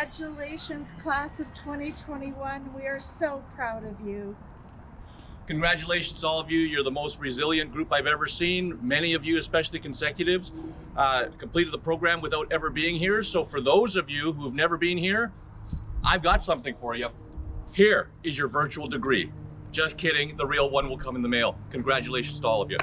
Congratulations, class of 2021. We are so proud of you. Congratulations, all of you. You're the most resilient group I've ever seen. Many of you, especially consecutives, uh, completed the program without ever being here. So for those of you who've never been here, I've got something for you. Here is your virtual degree. Just kidding, the real one will come in the mail. Congratulations to all of you.